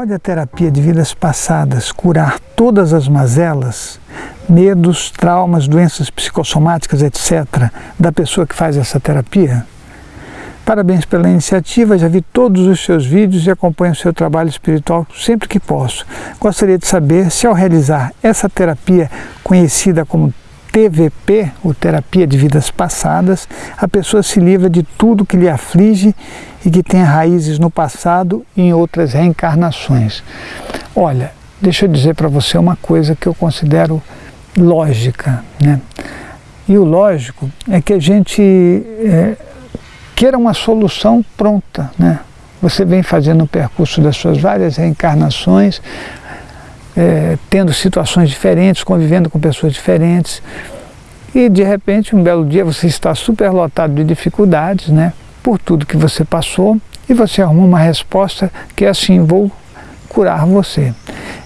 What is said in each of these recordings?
a terapia de vidas passadas curar todas as mazelas, medos, traumas, doenças psicossomáticas, etc., da pessoa que faz essa terapia? Parabéns pela iniciativa, já vi todos os seus vídeos e acompanho o seu trabalho espiritual sempre que posso. Gostaria de saber se ao realizar essa terapia conhecida como TVP, ou Terapia de Vidas Passadas, a pessoa se livra de tudo que lhe aflige e que tem raízes no passado e em outras reencarnações. Olha, deixa eu dizer para você uma coisa que eu considero lógica. Né? E o lógico é que a gente é, queira uma solução pronta. Né? Você vem fazendo o percurso das suas várias reencarnações, é, tendo situações diferentes, convivendo com pessoas diferentes, e de repente, um belo dia, você está super lotado de dificuldades, né? por tudo que você passou, e você arruma uma resposta que é assim, vou curar você.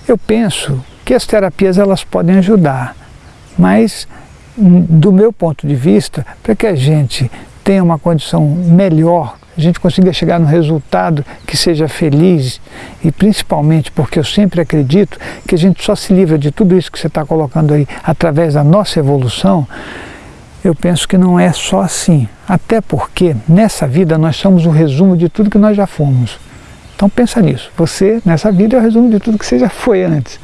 Eu penso que as terapias elas podem ajudar, mas do meu ponto de vista, para que a gente tenha uma condição melhor, a gente consiga chegar no resultado que seja feliz e principalmente porque eu sempre acredito que a gente só se livra de tudo isso que você está colocando aí através da nossa evolução, eu penso que não é só assim. Até porque nessa vida nós somos o resumo de tudo que nós já fomos. Então pensa nisso. Você, nessa vida, é o resumo de tudo que você já foi antes.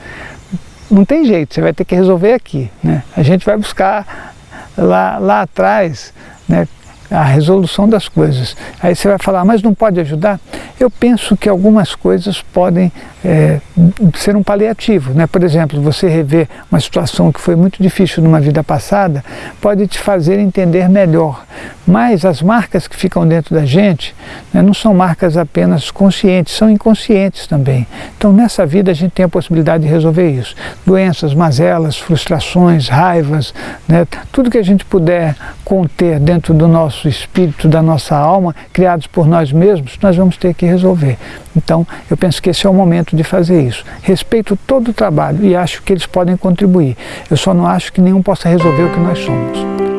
Não tem jeito, você vai ter que resolver aqui. Né? A gente vai buscar lá, lá atrás né, a resolução das coisas. Aí você vai falar, mas não pode ajudar? Eu penso que algumas coisas podem é, ser um paliativo. Né? Por exemplo, você rever uma situação que foi muito difícil numa vida passada, pode te fazer entender melhor. Mas as marcas que ficam dentro da gente né, não são marcas apenas conscientes, são inconscientes também. Então nessa vida a gente tem a possibilidade de resolver isso. Doenças, mazelas, frustrações, raivas, né, tudo que a gente puder conter dentro do nosso espírito, da nossa alma, criados por nós mesmos, nós vamos ter que resolver. Então eu penso que esse é o momento de fazer isso. Respeito todo o trabalho e acho que eles podem contribuir. Eu só não acho que nenhum possa resolver o que nós somos.